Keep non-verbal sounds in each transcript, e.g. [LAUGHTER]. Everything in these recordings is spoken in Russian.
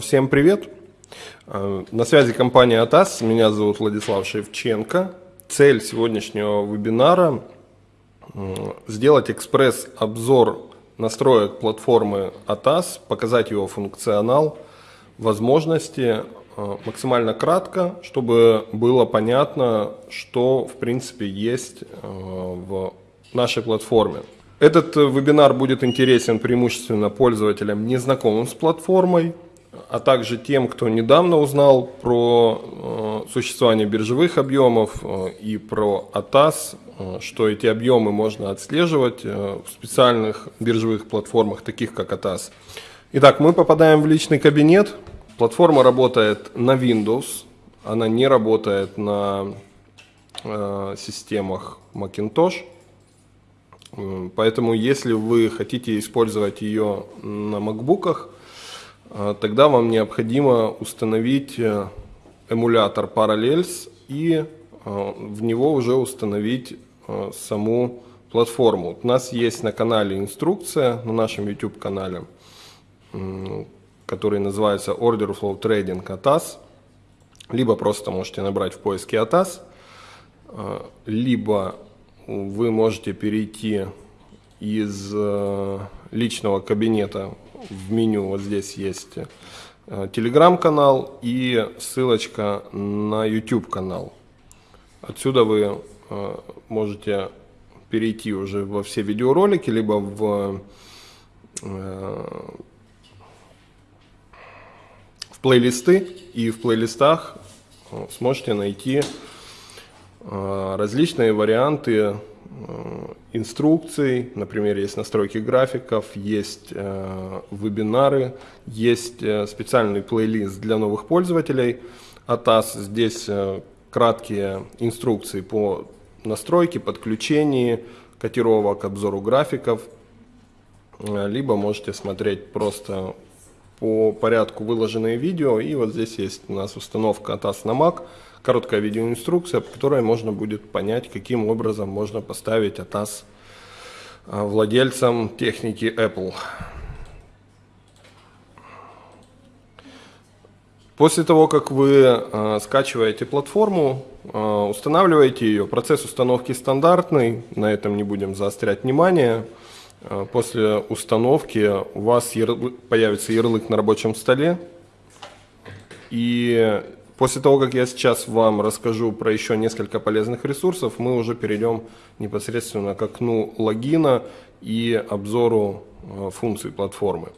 Всем привет! На связи компания АТАС, меня зовут Владислав Шевченко. Цель сегодняшнего вебинара – сделать экспресс-обзор настроек платформы АТАС, показать его функционал, возможности максимально кратко, чтобы было понятно, что в принципе есть в нашей платформе. Этот вебинар будет интересен преимущественно пользователям, незнакомым с платформой, а также тем, кто недавно узнал про э, существование биржевых объемов э, и про АТАС, э, что эти объемы можно отслеживать в специальных биржевых платформах, таких как АТАС. Итак, мы попадаем в личный кабинет. Платформа работает на Windows, она не работает на системах Macintosh. Поэтому, если вы хотите использовать ее на макбуках, тогда вам необходимо установить э, эмулятор Parallels и э, в него уже установить э, саму платформу. У нас есть на канале инструкция, на нашем YouTube канале, который называется Order Flow Trading ATAS. Либо просто можете набрать в поиске ATAS, либо вы можете перейти из личного кабинета в меню вот здесь есть э, телеграм-канал и ссылочка на YouTube канал. Отсюда вы э, можете перейти уже во все видеоролики, либо в, э, в плейлисты, и в плейлистах сможете найти различные варианты инструкций, например, есть настройки графиков, есть э, вебинары, есть э, специальный плейлист для новых пользователей ATAS. Здесь э, краткие инструкции по настройке, подключению котировок, обзору графиков, э, либо можете смотреть просто по порядку выложенные видео. И вот здесь есть у нас установка ATAS на Mac – короткая видеоинструкция, по которой можно будет понять, каким образом можно поставить ATAS а, владельцам техники Apple. После того, как вы э, скачиваете платформу, э, устанавливаете ее, процесс установки стандартный, на этом не будем заострять внимание. Э, после установки у вас ярлык, появится ярлык на рабочем столе, и После того, как я сейчас вам расскажу про еще несколько полезных ресурсов, мы уже перейдем непосредственно к окну логина и обзору э, функций платформы.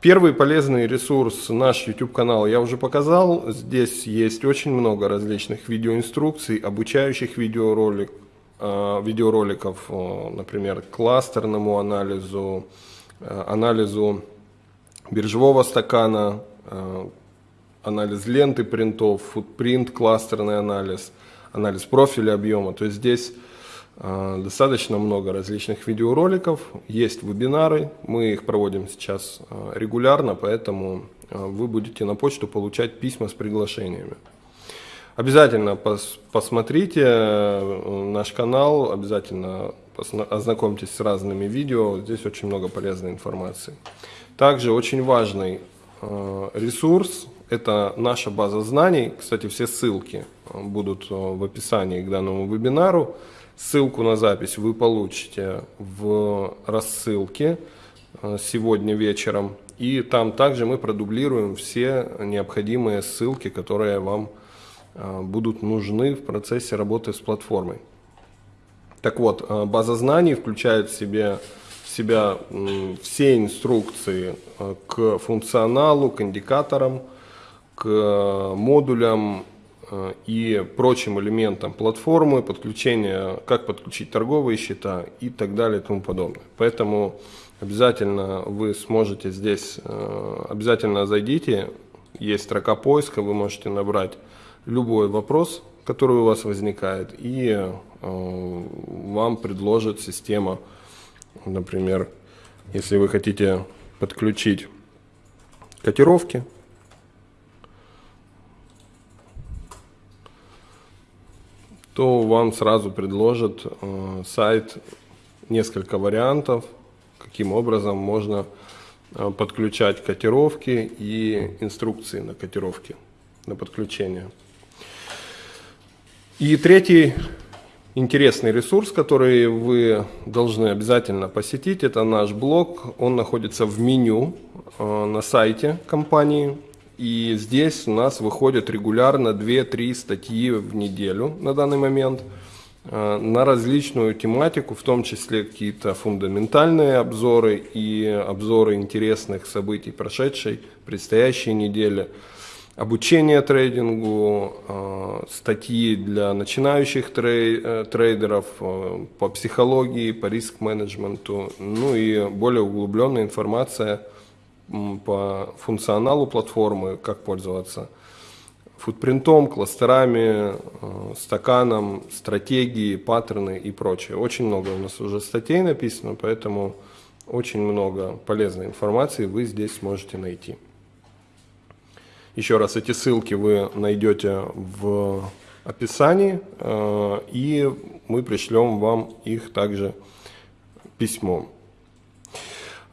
Первый полезный ресурс, наш YouTube канал, я уже показал. Здесь есть очень много различных видеоинструкций, обучающих видеоролик, э, видеороликов, э, например, кластерному анализу, анализу биржевого стакана, анализ ленты принтов, футпринт, кластерный анализ, анализ профиля объема. То есть здесь э, достаточно много различных видеороликов, есть вебинары, мы их проводим сейчас э, регулярно, поэтому э, вы будете на почту получать письма с приглашениями. Обязательно пос посмотрите э, наш канал, обязательно ознакомьтесь с разными видео, здесь очень много полезной информации. Также очень важный э, ресурс это наша база знаний. Кстати, все ссылки э, будут э, в описании к данному вебинару. Ссылку на запись вы получите в рассылке э, сегодня вечером. И там также мы продублируем все необходимые ссылки, которые вам будут нужны в процессе работы с платформой. Так вот, база знаний включает в себе в себя все инструкции к функционалу, к индикаторам, к э, модулям э, и прочим элементам платформы, подключение, как подключить торговые счета и так далее и тому подобное. Поэтому обязательно вы сможете здесь, э, обязательно зайдите, есть строка поиска, вы можете набрать любой вопрос, который у вас возникает, и вам предложит система, например, если вы хотите подключить котировки, то вам сразу предложат э, сайт несколько вариантов, каким образом можно подключать котировки и инструкции на котировки, на подключение. И третий интересный ресурс, который вы должны обязательно посетить, это наш блог. Он находится в меню э, на сайте компании. И здесь у нас выходят регулярно 2-3 статьи в неделю на данный момент э, на различную тематику, в том числе какие-то фундаментальные обзоры и обзоры интересных событий прошедшей, предстоящей недели обучение трейдингу, э, статьи для начинающих э, трейдеров по психологии, по риск-менеджменту, ну и более углубленная информация по функционалу платформы, как пользоваться футпринтом, кластерами, стаканом, стратегии, паттерны и прочее. Очень много у нас уже статей написано, поэтому очень много полезной информации вы здесь сможете найти. Еще раз, эти ссылки вы найдете в описании, э, и мы пришлем вам их также письмом.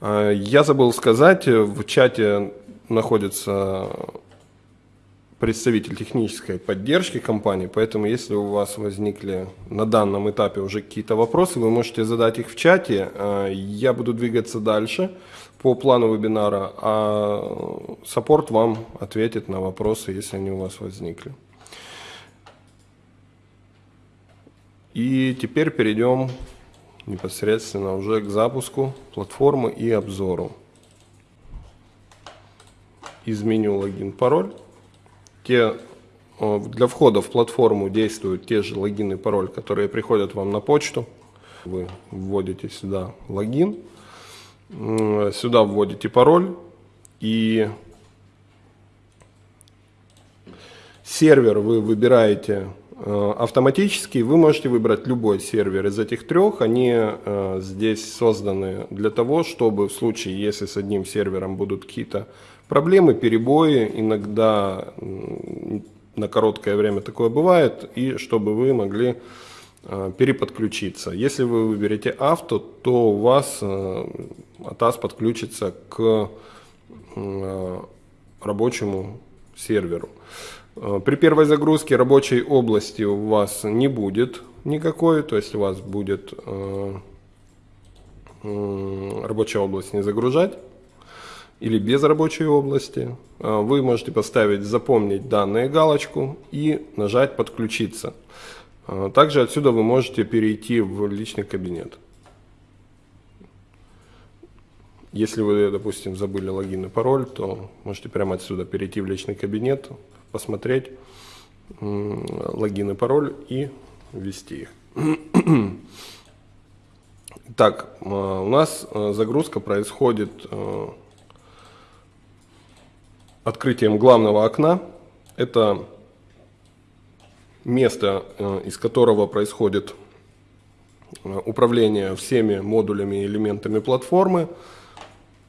Э, я забыл сказать, в чате находится представитель технической поддержки компании, поэтому если у вас возникли на данном этапе уже какие-то вопросы, вы можете задать их в чате, э, я буду двигаться дальше по плану вебинара, а саппорт вам ответит на вопросы, если они у вас возникли. И теперь перейдем непосредственно уже к запуску платформы и обзору. Изменю логин, пароль. Те, для входа в платформу действуют те же логин и пароль, которые приходят вам на почту. Вы вводите сюда логин Сюда вводите пароль и сервер вы выбираете э, автоматически. Вы можете выбрать любой сервер из этих трех. Они э, здесь созданы для того, чтобы в случае, если с одним сервером будут какие-то проблемы, перебои, иногда на короткое время такое бывает, и чтобы вы могли Э, переподключиться. Если вы выберете авто, то у вас э, подключится к э, рабочему серверу. При первой загрузке рабочей области у вас не будет никакой, то есть у вас будет рабочая область не загружать или без рабочей области. Вы можете поставить «Запомнить данные» галочку и нажать «Подключиться». Также отсюда вы можете перейти в личный кабинет. Если вы, допустим, забыли логин и пароль, то можете прямо отсюда перейти в личный кабинет, посмотреть логин и пароль и ввести их. [CLEARS THROAT] Так, а, у нас а, загрузка происходит открытием главного окна. Это место, из которого происходит управление всеми модулями и элементами платформы,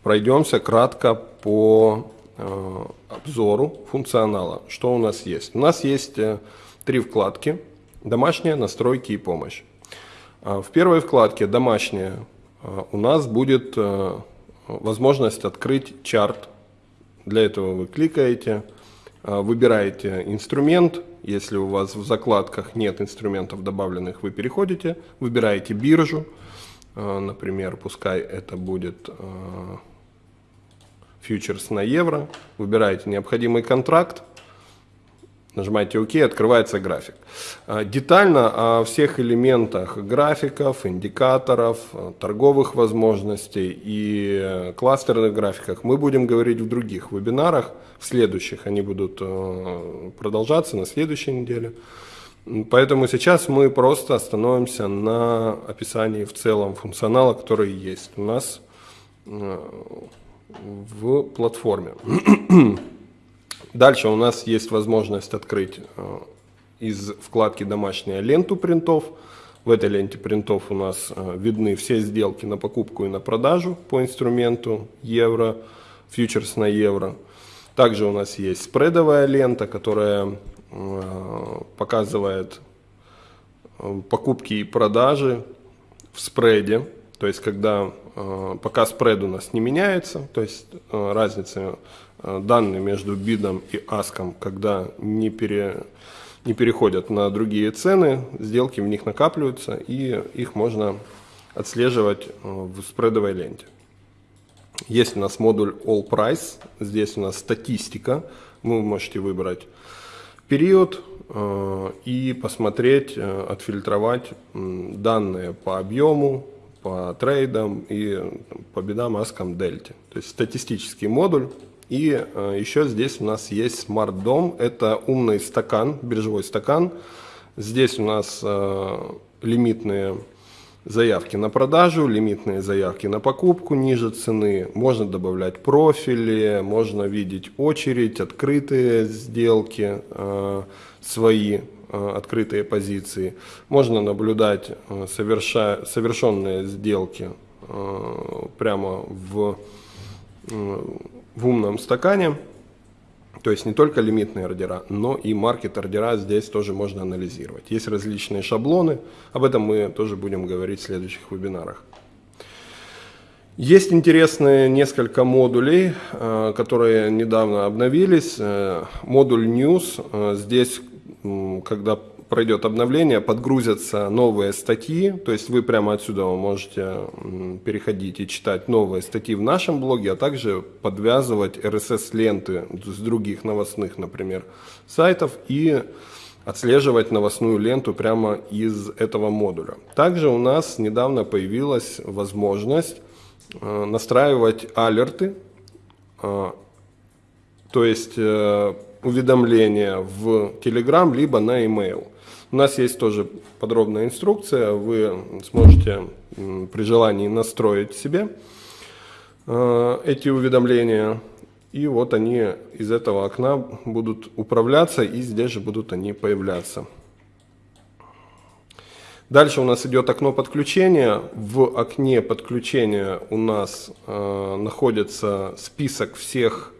пройдемся кратко по обзору функционала. Что у нас есть? У нас есть три вкладки. Домашняя, настройки и помощь. В первой вкладке «Домашняя» у нас будет возможность открыть чарт. Для этого вы кликаете, выбираете инструмент, если у вас в закладках нет инструментов добавленных, вы переходите, выбираете биржу. Э, например, пускай это будет фьючерс на евро. Выбираете необходимый контракт. Нажимаете ОК, открывается график. Э, детально о всех элементах графиков, индикаторов, э, торговых возможностей и кластерных графиках мы будем говорить в других вебинарах, в следующих. Они будут э, продолжаться на следующей неделе. Поэтому сейчас мы просто остановимся на описании в целом функционала, который есть у нас в платформе. [CLEARS THROAT] Дальше у нас есть возможность открыть э, из вкладки «Домашняя» ленту принтов. В этой ленте принтов у нас э, видны все сделки на покупку и на продажу по инструменту евро, фьючерс на евро. Также у нас есть спредовая лента, которая э, показывает покупки и продажи в спреде. То есть, когда э, пока спред у нас не меняется, то есть э, разница э, данных между бидом и аском, когда не, пере, не переходят на другие цены, сделки в них накапливаются, и их можно отслеживать в спредовой ленте. Есть у нас модуль All Price, здесь у нас статистика, вы можете выбрать период и посмотреть, отфильтровать данные по объему, по трейдам и по бедам, аскам, дельте. То есть статистический модуль. И э, еще здесь у нас есть Dom, это умный стакан, биржевой стакан. Здесь у нас лимитные заявки на продажу, лимитные заявки на покупку ниже цены, можно добавлять профили, можно видеть очередь, открытые сделки, э, свои э, открытые позиции, можно наблюдать э, соверша, совершенные сделки прямо в, в умном стакане. То есть не только лимитные ордера, но и маркет ордера здесь тоже можно анализировать. Есть различные шаблоны, об этом мы тоже будем говорить в следующих вебинарах. Есть интересные несколько модулей, э, которые недавно обновились. Э, модуль News, э, здесь, когда пройдет обновление, подгрузятся новые статьи, то есть вы прямо отсюда можете переходить и читать новые статьи в нашем блоге, а также подвязывать RSS-ленты с других новостных, например, сайтов и отслеживать новостную ленту прямо из этого модуля. Также у нас недавно появилась возможность э, настраивать алерты, э, то есть э, уведомления в Telegram либо на email. У нас есть тоже подробная инструкция, вы сможете при желании настроить себе э, эти уведомления. И вот они из этого окна будут управляться, и здесь же будут они появляться. Дальше у нас идет окно подключения. В окне подключения у нас э, находится список всех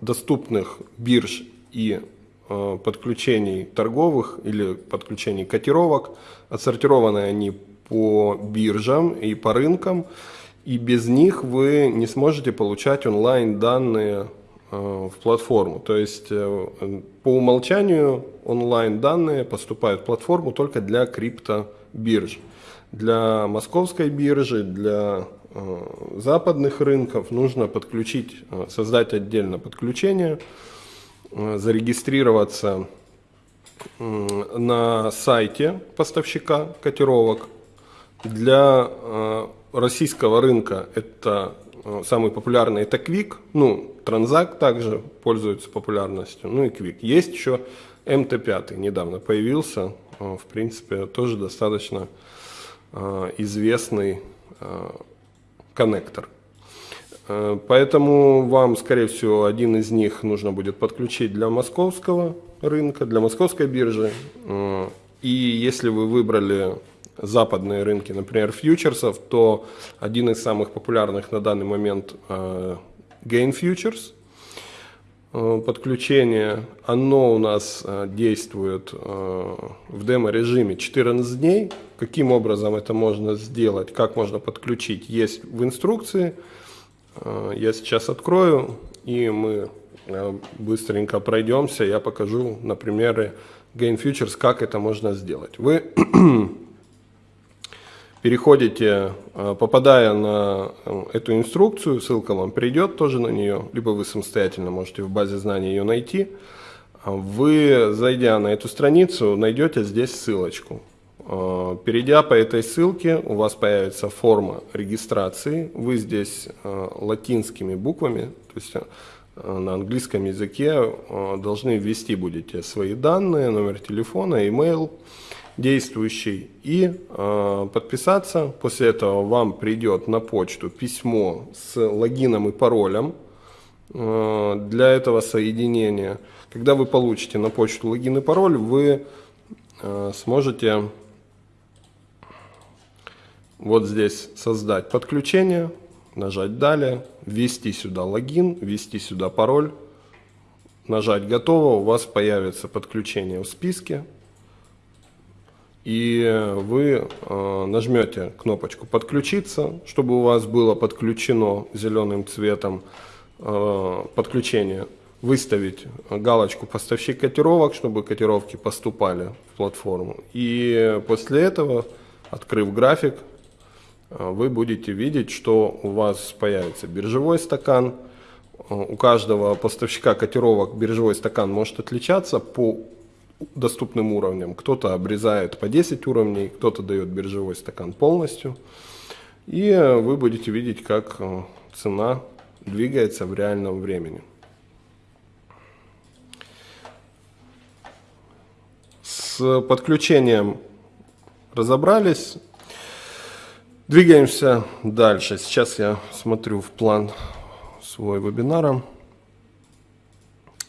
доступных бирж и Э, подключений торговых или подключений котировок. Отсортированы они по биржам и по рынкам. И без них вы не сможете получать онлайн данные э, в платформу. То есть э, по умолчанию онлайн данные поступают в платформу только для криптобирж. Для московской биржи, для западных рынков нужно подключить, создать отдельно подключение Э, зарегистрироваться на сайте поставщика котировок. Для э, российского рынка это э, самый популярный это Quick, ну, Транзак также пользуется популярностью, ну и Quick. Есть еще МТ5, недавно появился, в принципе, тоже достаточно известный коннектор. Э, поэтому вам, скорее всего, один из них нужно будет подключить для московского рынка, для московской биржи. Э, и если вы выбрали западные рынки, например, фьючерсов, то один из самых популярных на данный момент э, Gain Futures. Подключение, оно у нас действует в демо-режиме 14 дней. Каким образом это можно сделать, как можно подключить, есть в инструкции. Э, я сейчас открою, и мы э, быстренько пройдемся. Я покажу на примере Gain Futures, как это можно сделать. Вы переходите, э, попадая на эту инструкцию, ссылка вам придет тоже на нее, либо вы самостоятельно можете в базе знаний ее найти. Вы, зайдя на эту страницу, найдете здесь ссылочку. Э, перейдя по этой ссылке, у вас появится форма регистрации. Вы здесь э, латинскими буквами, то есть э, на английском языке, должны ввести будете свои данные, номер телефона, email действующий и подписаться. После этого вам придет на почту письмо с логином и паролем для этого соединения. Когда вы получите на почту логин и пароль, вы сможете вот здесь создать подключение, нажать далее, ввести сюда логин, ввести сюда пароль, нажать готово, у вас появится подключение в списке. И вы э, нажмете кнопочку «Подключиться», чтобы у вас было подключено зеленым цветом э, подключение, выставить галочку «Поставщик котировок», чтобы котировки поступали в платформу. И после этого, открыв график, э, вы будете видеть, что у вас появится биржевой стакан. У каждого поставщика котировок биржевой стакан может отличаться по доступным уровням. Кто-то обрезает по 10 уровней, кто-то дает биржевой стакан полностью. И вы будете видеть, как э, цена двигается в реальном времени. С подключением разобрались. Двигаемся дальше. Сейчас я смотрю в план свой вебинара.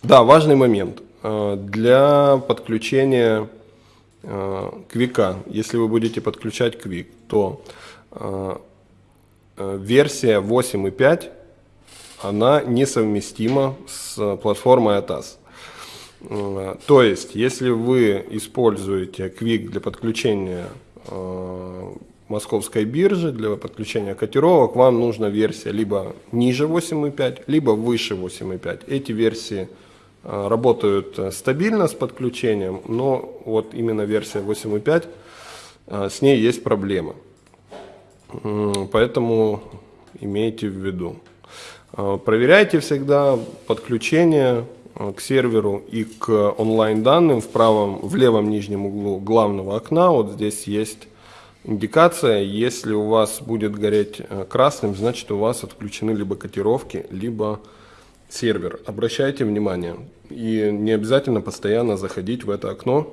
Да, важный момент. Э, для подключения э, квика, если вы будете подключать квик, то э, версия 8.5 она несовместима с платформой ATAS. То есть, если вы используете Quick для подключения московской биржи, для подключения котировок, вам нужна версия либо ниже 8.5, либо выше 8.5. Эти версии работают э, стабильно с подключением, но вот именно версия 8.5, э, с ней есть проблемы. Поэтому имейте в виду. Проверяйте всегда подключение к серверу и к онлайн данным в правом, в левом нижнем углу главного окна. Вот здесь есть индикация. Если у вас будет гореть красным, значит у вас отключены либо котировки, либо сервер. Обращайте внимание. И не обязательно постоянно заходить в это окно,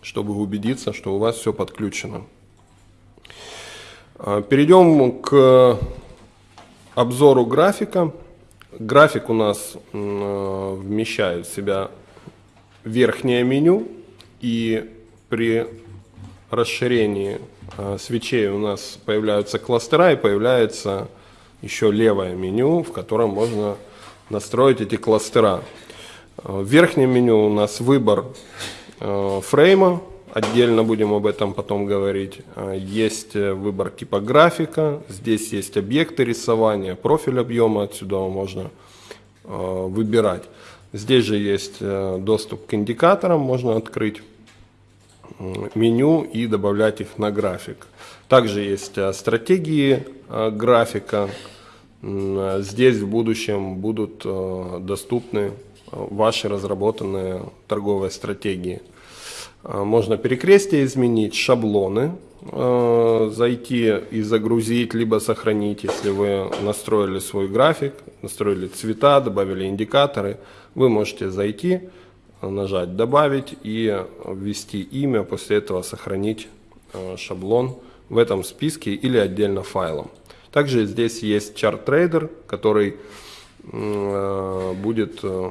чтобы убедиться, что у вас все подключено. А, перейдем к обзору графика. График у нас вмещает в себя верхнее меню. И при расширении а, свечей у нас появляются кластера и появляется еще левое меню, в котором можно настроить эти кластера. Э, в верхнем меню у нас выбор э, фрейма, отдельно будем об этом потом говорить. Э, есть выбор типа графика, здесь есть объекты рисования, профиль объема, отсюда можно выбирать. Здесь же есть доступ к индикаторам, можно открыть меню и добавлять их на график. Также есть стратегии графика, Здесь в будущем будут э, доступны э, ваши разработанные торговые стратегии. Э, можно перекрестие изменить, шаблоны зайти и загрузить, либо сохранить, если вы настроили свой график, настроили цвета, добавили индикаторы. Вы можете зайти, нажать «Добавить» и ввести имя, после этого сохранить шаблон в этом списке или отдельно файлом. Также здесь есть чарт трейдер, который э, будет э,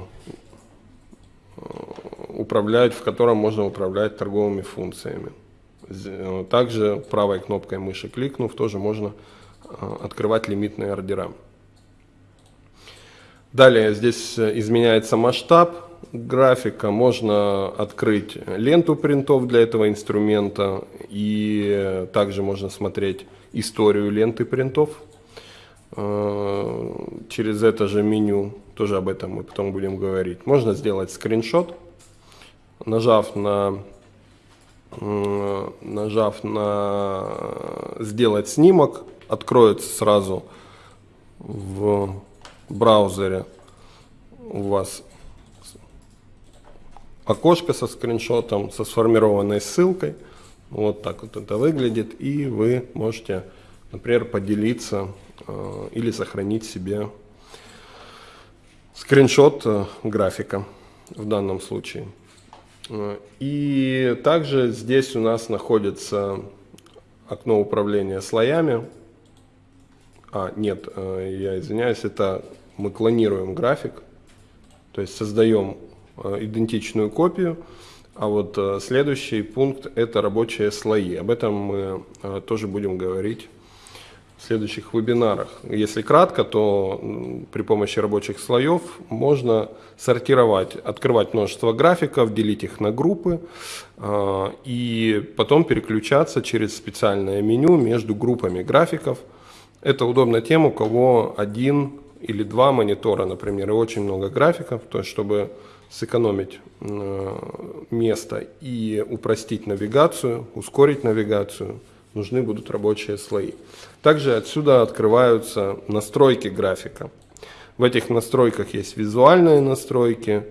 управлять, в котором можно управлять торговыми функциями. Э, также правой кнопкой мыши кликнув, тоже можно открывать лимитные ордера. Далее здесь изменяется масштаб графика, можно открыть ленту принтов для этого инструмента и также можно смотреть историю ленты принтов. Э, через это же меню, тоже об этом мы потом будем говорить. Можно сделать скриншот, нажав на, э, нажав на сделать снимок, откроется сразу в браузере. У вас окошко со скриншотом, со сформированной ссылкой – вот так вот это выглядит. И вы можете, например, поделиться э, или сохранить себе скриншот э, графика в данном случае. Э, и также здесь у нас находится окно управления слоями. А, нет, э, я извиняюсь, это мы клонируем график, то есть создаем э, идентичную копию, а вот э, следующий пункт – это рабочие слои. Об этом мы э, тоже будем говорить в следующих вебинарах. Если кратко, то при помощи рабочих слоев можно сортировать, открывать множество графиков, делить их на группы э, и потом переключаться через специальное меню между группами графиков. Это удобно тем, у кого один или два монитора, например, и очень много графиков, то есть чтобы сэкономить э, место и упростить навигацию, ускорить навигацию, нужны будут рабочие слои. Также отсюда открываются настройки графика. В этих настройках есть визуальные настройки.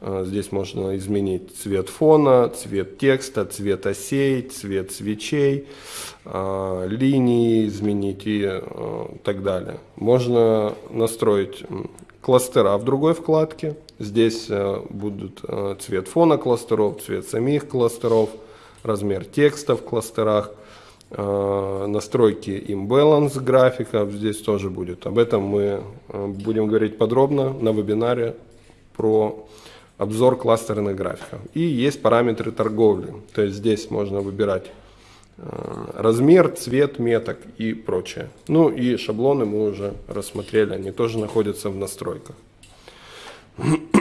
Э, здесь можно изменить цвет фона, цвет текста, цвет осей, цвет свечей, э, линии изменить и так далее. Можно настроить кластера в другой вкладке. Здесь э, будут э, цвет фона кластеров, цвет самих кластеров, размер текста в кластерах, э, настройки imbalance графиков здесь тоже будет. Об этом мы будем говорить подробно на вебинаре про обзор кластерных графиков. И есть параметры торговли, то есть здесь можно выбирать размер, цвет меток и прочее. Ну и шаблоны мы уже рассмотрели, они тоже находятся в настройках. [CLEARS THROAT]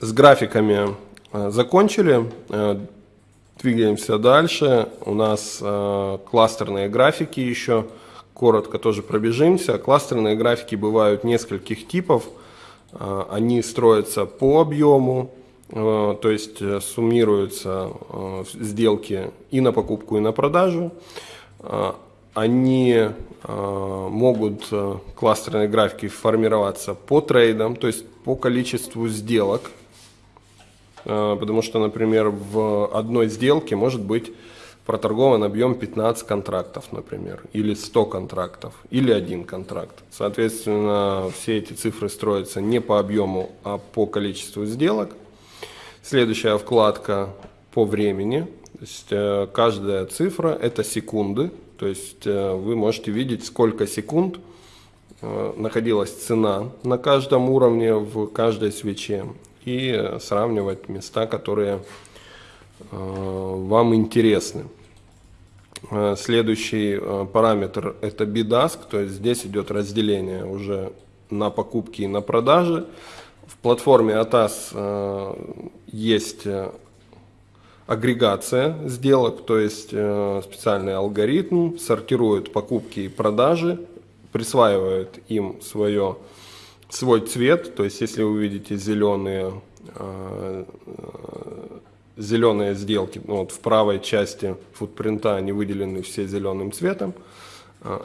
С графиками э, закончили, э, двигаемся дальше. У нас э, кластерные графики еще, коротко тоже пробежимся. Кластерные графики бывают нескольких типов, они строятся по объему, то есть суммируются сделки и на покупку, и на продажу. Они могут, кластерные графики, формироваться по трейдам, то есть по количеству сделок, э, потому что, например, в одной сделке может быть проторгован объем 15 контрактов, например, или 100 контрактов, или один контракт. Соответственно, все эти цифры строятся не по объему, а по количеству сделок. Следующая вкладка по времени. То есть, э, каждая цифра – это секунды. То есть э, вы можете видеть, сколько секунд – Э, находилась цена на каждом уровне в каждой свече и сравнивать места, которые вам интересны. Следующий параметр это BidAsk, то есть здесь идет разделение уже на покупки и на продажи. В платформе ATAS есть агрегация сделок, то есть специальный алгоритм сортирует покупки и продажи присваивает им свое, свой цвет. То есть, если вы видите зеленые, э, зеленые сделки, вот в правой части футпринта они выделены все зеленым цветом, э,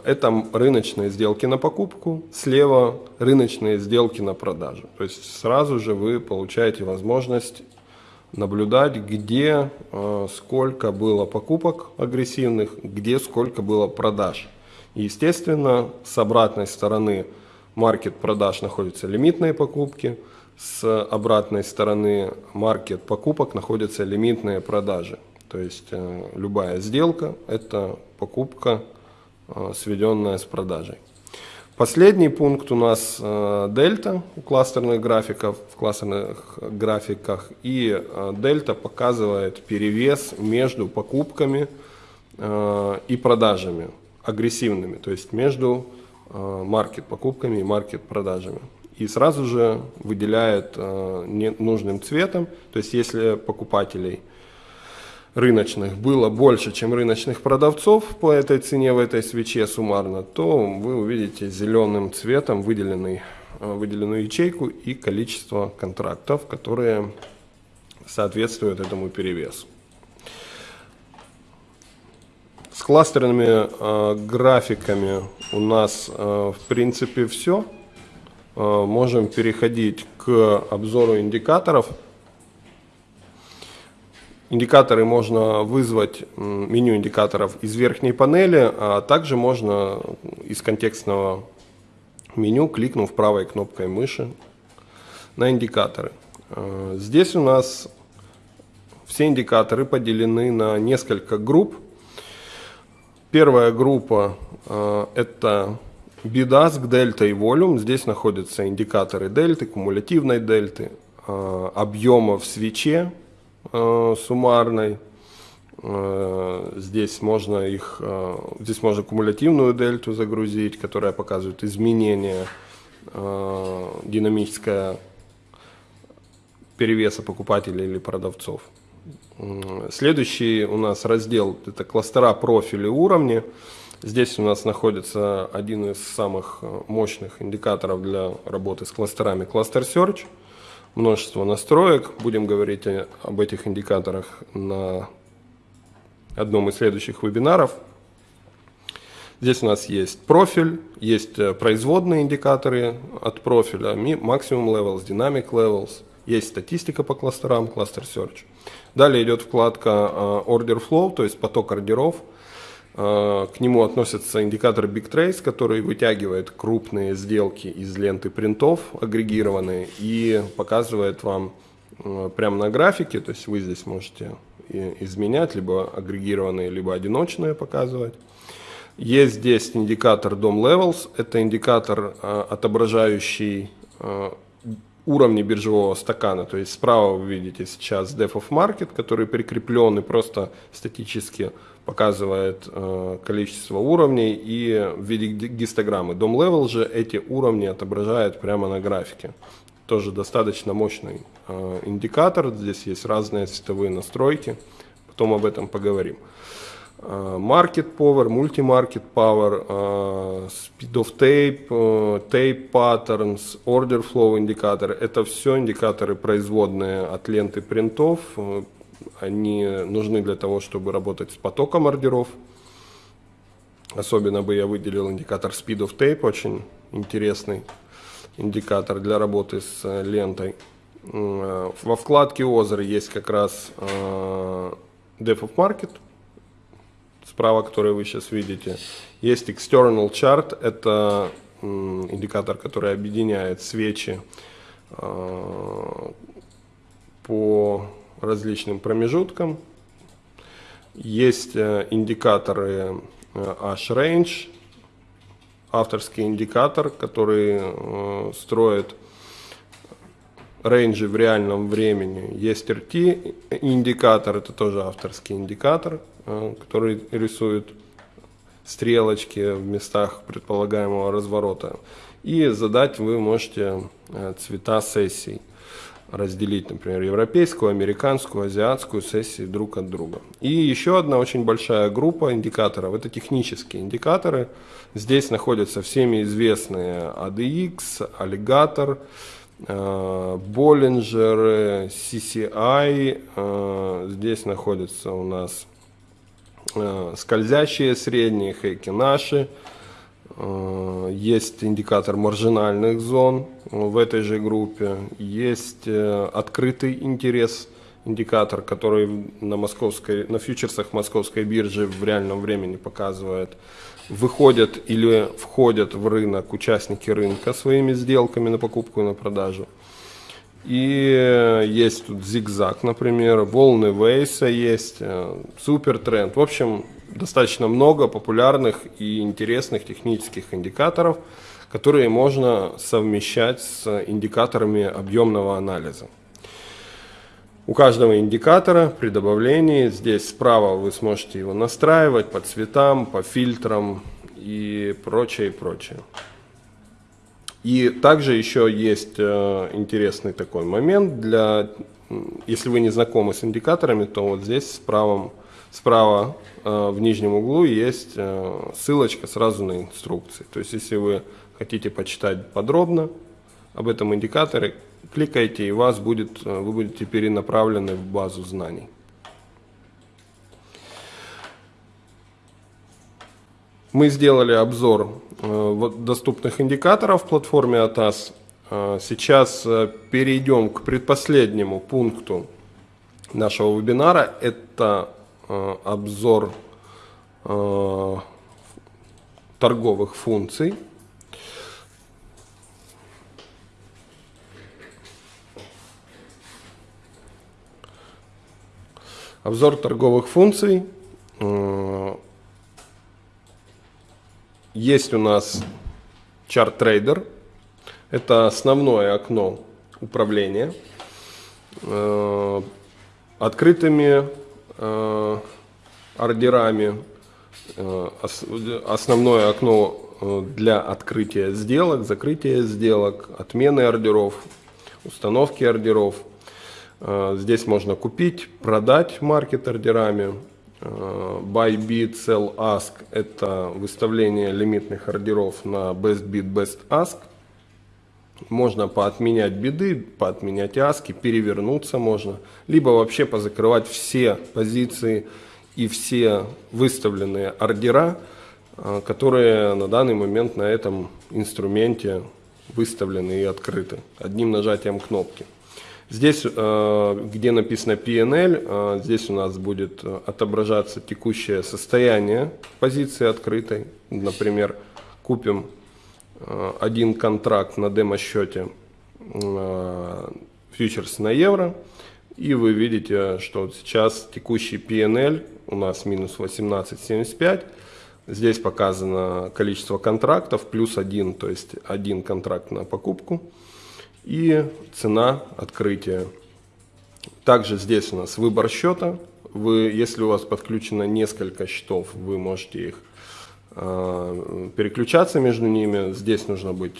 это рыночные сделки на покупку, слева рыночные сделки на продажу. То есть сразу же вы получаете возможность наблюдать, где э, сколько было покупок агрессивных, где сколько было продаж. Естественно, с обратной стороны маркет продаж находятся лимитные покупки, с обратной стороны маркет покупок находятся лимитные продажи. То есть э, любая сделка – это покупка, э, сведенная с продажей. Последний пункт у нас э, дельта у кластерных графиков, в кластерных графиках. И дельта показывает перевес между покупками и продажами агрессивными, то есть между э, маркет покупками и маркет продажами. И сразу же выделяет э, нужным цветом, то есть если покупателей рыночных было больше, чем рыночных продавцов по этой цене в этой свече суммарно, то вы увидите зеленым цветом выделенный, э, выделенную ячейку и количество контрактов, которые соответствуют этому перевесу. С кластерными э, графиками у нас э, в принципе все. Э, можем переходить к обзору индикаторов. Индикаторы можно вызвать, меню индикаторов из верхней панели, а также можно из контекстного меню, кликнув правой кнопкой мыши на индикаторы. Э, здесь у нас все индикаторы поделены на несколько групп. Первая группа э, это BIDASC, дельта и волюм. Здесь находятся индикаторы дельты, кумулятивной дельты, э, объема в свече суммарной, Э, здесь можно их, э, здесь можно кумулятивную дельту загрузить, которая показывает изменение э, динамическое перевеса покупателей или продавцов. Следующий у нас раздел это кластера профили уровни. Здесь у нас находится один из самых мощных индикаторов для работы с кластерами Cluster Search. Множество настроек. Будем говорить об этих индикаторах на одном из следующих вебинаров. Здесь у нас есть профиль, есть э, производные индикаторы от профиля, Maximum Levels, Dynamic Levels, есть статистика по кластерам, Cluster Search. Далее идет вкладка э, Order Flow, то есть поток ордеров. Э, к нему относится индикатор Big Trace, который вытягивает крупные сделки из ленты принтов, агрегированные, и показывает вам прямо на графике, то есть вы здесь можете изменять, либо агрегированные, либо одиночные показывать. Есть здесь индикатор DOM Levels, это индикатор, а, отображающий уровни биржевого стакана. То есть справа вы видите сейчас Depth of Market, который прикреплен и просто статически показывает э, количество уровней и в виде гистограммы. DOM Level же эти уровни отображает прямо на графике тоже достаточно мощный э, индикатор. Здесь есть разные цветовые настройки, потом об этом поговорим. Э, market Power, Multi-Market Power, э, Speed of Tape, э, Tape Patterns, Order Flow индикаторы. Это все индикаторы производные от ленты принтов. Они нужны для того, чтобы работать с потоком ордеров. Особенно бы я выделил индикатор Speed of Tape, очень интересный индикатор для работы с лентой. Во вкладке озер есть как раз Depth of Market, справа, который вы сейчас видите. Есть External Chart, это индикатор, который объединяет свечи по различным промежуткам. Есть индикаторы H-Range, авторский индикатор, который э, строит рейнджи в реальном времени. Есть RT индикатор, это тоже авторский индикатор, э, который рисует стрелочки в местах предполагаемого разворота. И задать вы можете э, цвета сессий разделить, например, европейскую, американскую, азиатскую сессии друг от друга. И еще одна очень большая группа индикаторов, это технические индикаторы. Здесь находятся всеми известные ADX, Alligator, Bollinger, CCI. Э, здесь находятся у нас э, скользящие средние, хейки наши. Э, есть индикатор маржинальных зон в этой же группе. Есть э, открытый интерес индикатор, который на, московской, на фьючерсах московской биржи в реальном времени показывает, выходят или входят в рынок участники рынка своими сделками на покупку и на продажу. И э, есть тут зигзаг, например, волны Вейса есть, супер тренд. В общем, достаточно много популярных и интересных технических индикаторов, которые можно совмещать с индикаторами объемного анализа. У каждого индикатора при добавлении здесь справа вы сможете его настраивать по цветам, по фильтрам и прочее, и прочее. И также еще есть э, интересный такой момент для, если вы не знакомы с индикаторами, то вот здесь справа, справа Э, в нижнем углу есть э, ссылочка сразу на инструкции. То есть, если вы хотите почитать подробно об этом индикаторе, кликайте, и вас будет, вы будете перенаправлены в базу знаний. Мы сделали обзор доступных индикаторов в платформе ATAS. Сейчас перейдем к предпоследнему пункту нашего вебинара. Это Э, обзор э, торговых функций. Обзор торговых функций. Э, есть у нас чарт трейдер. Это основное окно управления открытыми Э, ордерами. Э, основное окно э, для открытия сделок, закрытия сделок, отмены ордеров, установки ордеров. Э, здесь можно купить, продать маркет ордерами. Buy, bid, sell, ask – это выставление лимитных ордеров на best bid, best ask. Можно поотменять биды, поотменять аски, перевернуться можно. Либо вообще позакрывать все позиции и все выставленные ордера, а, которые на данный момент на этом инструменте выставлены и открыты одним нажатием кнопки. Здесь, а, где написано PNL, а, здесь у нас будет отображаться текущее состояние позиции открытой. Например, купим один контракт на демо-счете фьючерс на евро, и вы видите, что сейчас текущий PNL у нас минус 18,75. Здесь показано количество контрактов плюс один, то есть один контракт на покупку и цена открытия. Также здесь у нас выбор счета. Вы, если у вас подключено несколько счетов, вы можете их э, переключаться между ними. Здесь нужно быть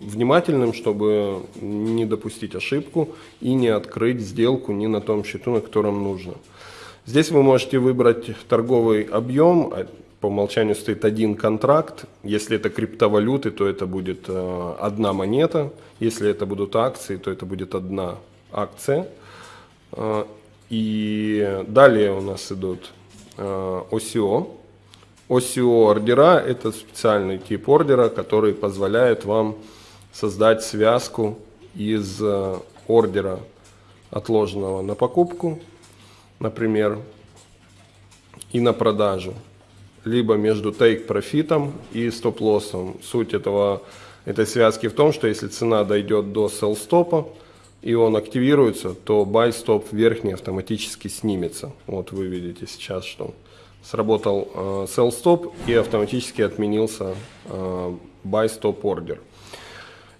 внимательным, чтобы не допустить ошибку и не открыть сделку не на том счету, на котором нужно. Здесь вы можете выбрать торговый объем, по умолчанию стоит один контракт. Если это криптовалюты, то это будет э, одна монета. Если это будут акции, то это будет одна акция. Э, и далее у нас идут э, OCO. OCO ордера – это специальный тип ордера, который позволяет вам создать связку из ордера отложенного на покупку например, и на продажу, либо между take-профитом и стоп-лоссом. Суть этого, этой связки в том, что если цена дойдет до sell-стопа, и он активируется, то buy-стоп верхний автоматически снимется. Вот вы видите сейчас, что сработал э, sell-стоп и автоматически отменился э, buy-stop ордер.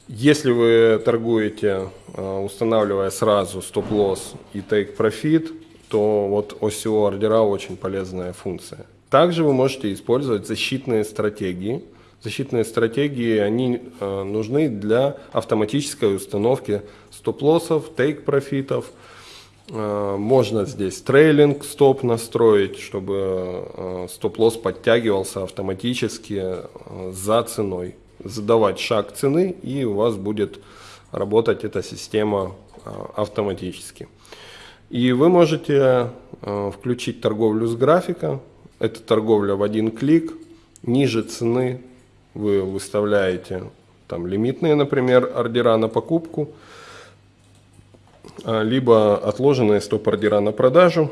Если вы торгуете, э, устанавливая сразу стоп-лосс и take-профит, то вот OCO ордера очень полезная функция. Также вы можете использовать защитные стратегии. Защитные стратегии, они э, нужны для автоматической установки стоп-лоссов, тейк-профитов. Э, можно здесь трейлинг стоп настроить, чтобы э, стоп-лосс подтягивался автоматически э, за ценой. Задавать шаг цены, и у вас будет работать эта система э, автоматически. И вы можете э, включить торговлю с графика. Это торговля в один клик. Ниже цены вы выставляете там лимитные, например, ордера на покупку, а, либо отложенные стоп-ордера на продажу.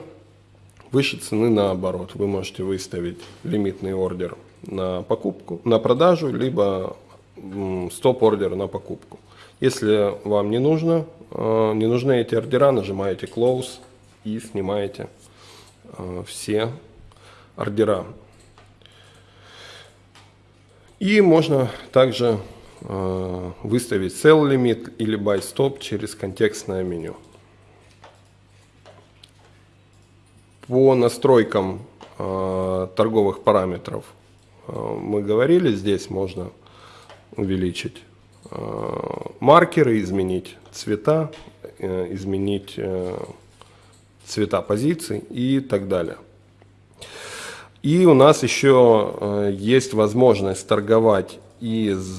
Выше цены наоборот. Вы можете выставить лимитный ордер на покупку, на продажу, либо стоп-ордер на покупку. Если вам не нужно, э, не нужны эти ордера, нажимаете Close и снимаете э, все ордера. И можно также э, выставить Sell Limit или Buy Stop через контекстное меню. По настройкам торговых параметров мы говорили, здесь можно увеличить Э, маркеры, изменить цвета, э, изменить э, цвета позиций и так далее. И у нас еще есть возможность торговать из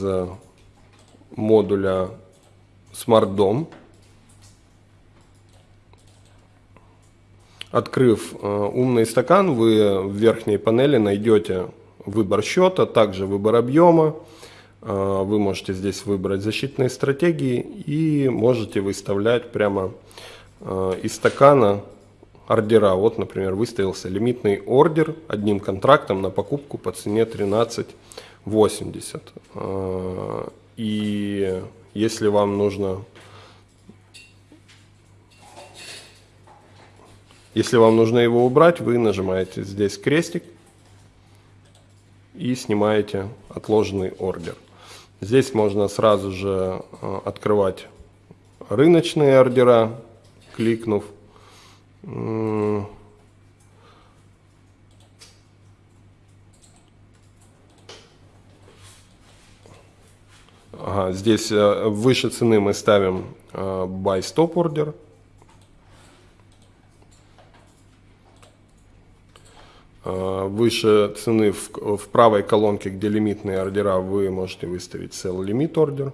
модуля Smart Dom. Открыв умный стакан, вы в верхней панели найдете выбор счета, также выбор объема, а, вы можете здесь выбрать защитные стратегии и можете выставлять прямо из стакана ордера. Вот, например, выставился лимитный ордер одним контрактом на покупку по цене 13.80. А, и если вам нужно Если вам нужно его убрать, вы нажимаете здесь крестик и снимаете отложенный ордер. Здесь можно сразу же э, открывать рыночные ордера, кликнув. Ага, здесь э, выше цены мы ставим э, buy stop order. Э, выше цены в, в правой колонке, где лимитные ордера, вы можете выставить sell limit order.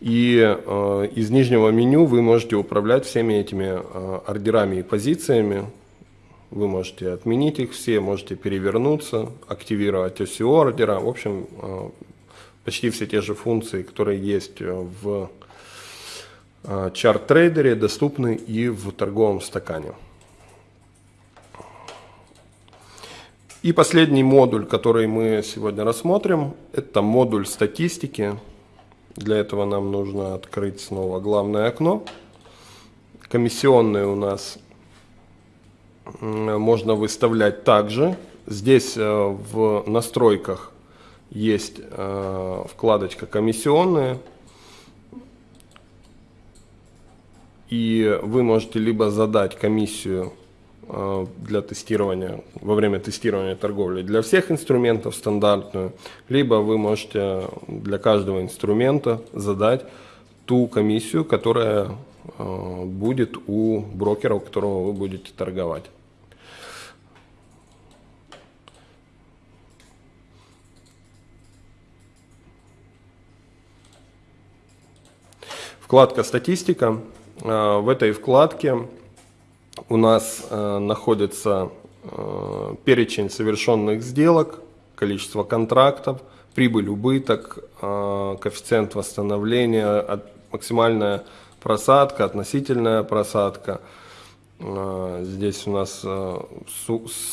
И э, из нижнего меню вы можете управлять всеми этими э, ордерами и позициями. Вы можете отменить их все, можете перевернуться, активировать OCO ордера. В общем, э, почти все те же функции, которые есть в э, чарт-трейдере, доступны и в торговом стакане. И последний модуль, который мы сегодня рассмотрим, это модуль статистики. Для этого нам нужно открыть снова главное окно. Комиссионные у нас можно выставлять также. Здесь э, в настройках есть э, вкладочка комиссионные. И вы можете либо задать комиссию для тестирования, во время тестирования торговли для всех инструментов стандартную, либо вы можете для каждого инструмента задать ту комиссию, которая э, будет у брокера, у которого вы будете торговать. Вкладка «Статистика». Э, в этой вкладке у нас э, находится э, перечень совершенных сделок, количество контрактов, прибыль, убыток, э, коэффициент восстановления, от, максимальная просадка, относительная просадка. Э, здесь у нас э,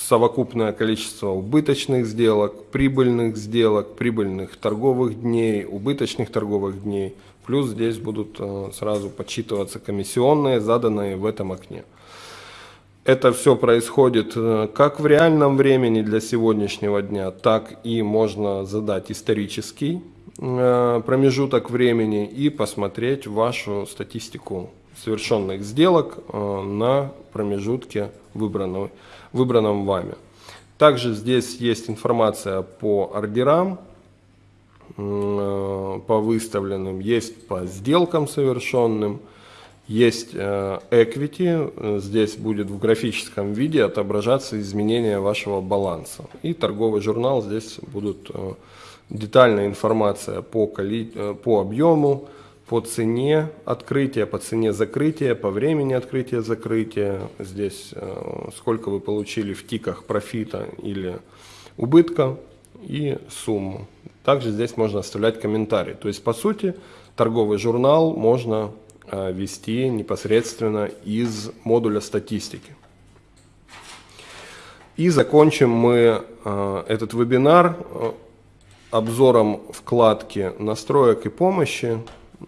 совокупное количество убыточных сделок, прибыльных сделок, прибыльных торговых дней, убыточных торговых дней. Плюс здесь будут э, сразу подсчитываться комиссионные, заданные в этом окне. Это все происходит э, как в реальном времени для сегодняшнего дня, так и можно задать исторический э, промежуток времени и посмотреть вашу статистику совершенных сделок э, на промежутке выбранного, выбранном вами. Также здесь есть информация по ордерам, по выставленным, есть по сделкам совершенным, есть э, equity, здесь будет в графическом виде отображаться изменения вашего баланса. И торговый журнал, здесь будут э, детальная информация по, коли... Э, по объему, по цене открытия, по цене закрытия, по времени открытия закрытия. Здесь сколько вы получили в тиках профита или убытка и сумму. Также здесь можно оставлять комментарии. То есть, по сути, торговый журнал можно вести непосредственно из модуля статистики. И закончим мы э, этот вебинар э, обзором вкладки настроек и помощи.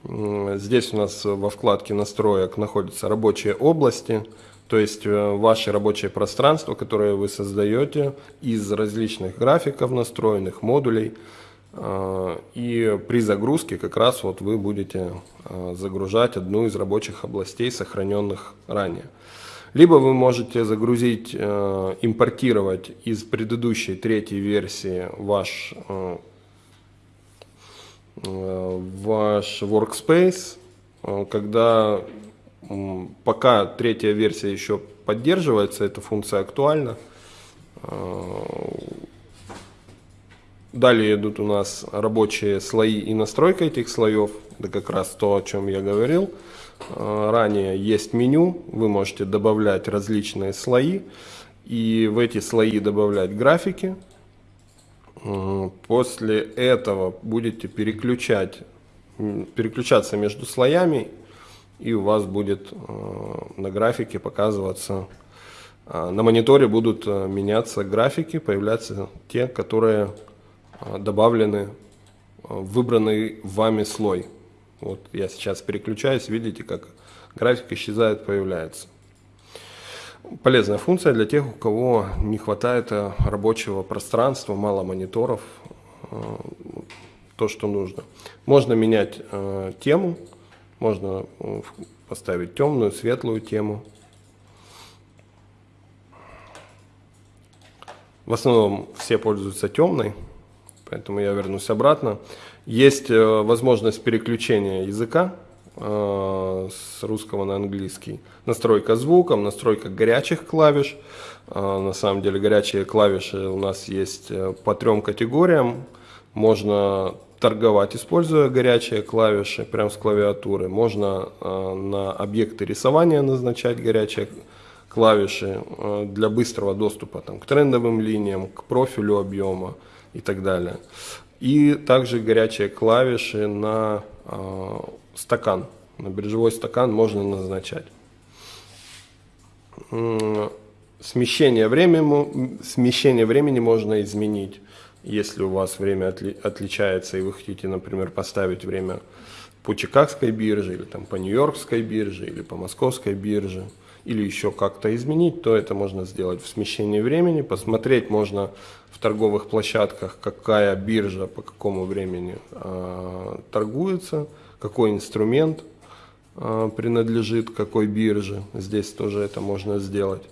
Здесь у нас во вкладке настроек находятся рабочие области, то есть ваше рабочее пространство, которое вы создаете из различных графиков настроенных, модулей. А, и при загрузке как раз вот вы будете а, загружать одну из рабочих областей, сохраненных ранее. Либо вы можете загрузить, а, импортировать из предыдущей третьей версии ваш, ваш workspace, когда пока третья версия еще поддерживается, эта функция актуальна, Далее идут у нас рабочие слои и настройка этих слоев. Это как раз то, о чем я говорил. А, ранее есть меню, вы можете добавлять различные слои. И в эти слои добавлять графики. После этого будете переключать, переключаться между слоями. И у вас будет а, на графике показываться, а, на мониторе будут меняться графики, появляться те, которые а, добавлены а, выбранный вами слой. Вот я сейчас переключаюсь, видите, как график исчезает, появляется. Полезная функция для тех, у кого не хватает э, рабочего пространства, мало мониторов, то, что нужно. Можно менять тему, можно поставить темную, светлую тему. В основном все пользуются темной поэтому я вернусь обратно. Есть возможность переключения языка с русского на английский. Настройка звуком, настройка горячих клавиш. На самом деле горячие клавиши у нас есть по трем категориям. Можно торговать, используя горячие клавиши прямо с клавиатуры. Можно э, на объекты рисования назначать горячие клавиши э, для быстрого доступа там, к трендовым линиям, к профилю объема и так далее. И также горячие клавиши на э, стакан, на биржевой стакан можно назначать. Смещение времени, смещение времени можно изменить если у вас время отли отличается, и вы хотите, например, поставить время по Чикагской бирже, или там по Нью-Йоркской бирже, или по Московской бирже, или еще как-то изменить, то это можно сделать в смещении времени. Посмотреть можно в торговых площадках, какая биржа по какому времени э, торгуется, какой инструмент э, принадлежит какой бирже. Здесь тоже это можно сделать.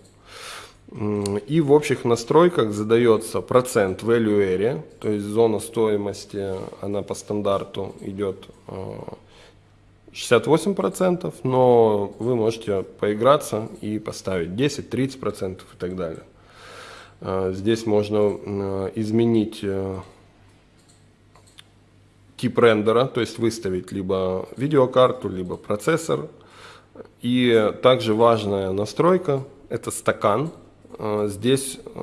И в общих настройках задается процент value area, то есть зона стоимости, она по стандарту идет 68%, э, но вы можете поиграться и поставить 10, 30% и так далее. Э, здесь можно э, изменить тип рендера, то есть выставить либо видеокарту, либо процессор. И также важная настройка – это стакан, Э, здесь э,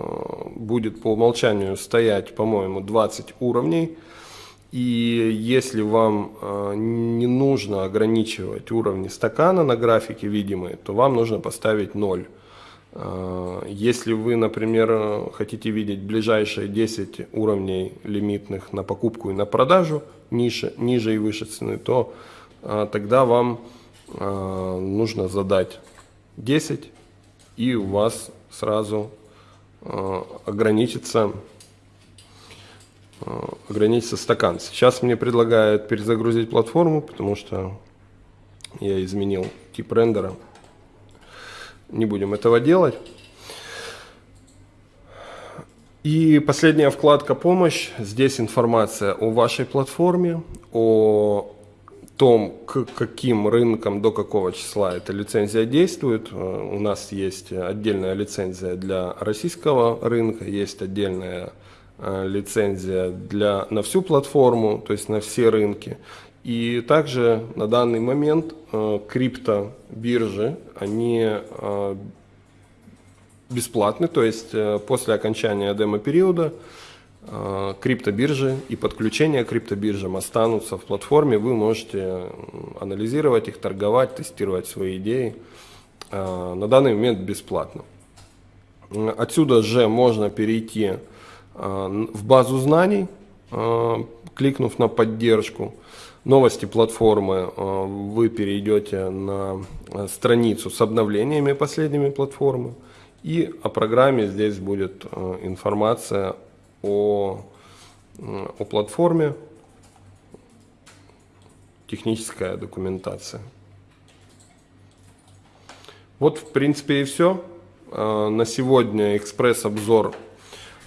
будет по умолчанию стоять, по-моему, 20 уровней. И если вам э, не нужно ограничивать уровни стакана на графике видимые, то вам нужно поставить 0. Если вы, например, хотите видеть ближайшие 10 уровней лимитных на покупку и на продажу, ниже, ниже и выше цены, то тогда вам нужно задать 10, и у вас сразу э, ограничится, э, ограничится стакан. Сейчас мне предлагают перезагрузить платформу, потому что я изменил тип рендера. Не будем этого делать. И последняя вкладка «Помощь». Здесь информация о вашей платформе, о том, к каким рынкам до какого числа эта лицензия действует. Э, у нас есть отдельная лицензия для российского рынка, есть отдельная э, лицензия для, на всю платформу, то есть на все рынки. И также на данный момент э, криптобиржи, они бесплатны, то есть после окончания демо-периода Э, криптобиржи и подключение к криптобиржам останутся в платформе. Вы можете анализировать их, торговать, тестировать свои идеи. Э, на данный момент бесплатно. Отсюда же можно перейти э, в базу знаний, кликнув на поддержку. Новости платформы вы перейдете на страницу с обновлениями последними платформы. И о программе здесь будет информация о, о платформе, техническая документация. Вот, в принципе, и все. На сегодня экспресс-обзор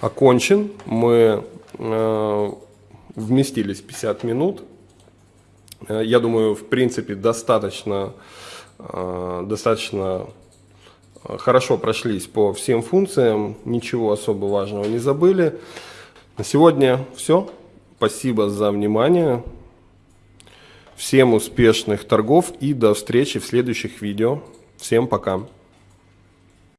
окончен. Мы а, вместились 50 минут. А, я думаю, в принципе, достаточно, достаточно хорошо прошлись по всем функциям, ничего особо важного не забыли. На сегодня все. Спасибо за внимание. Всем успешных торгов и до встречи в следующих видео. Всем пока.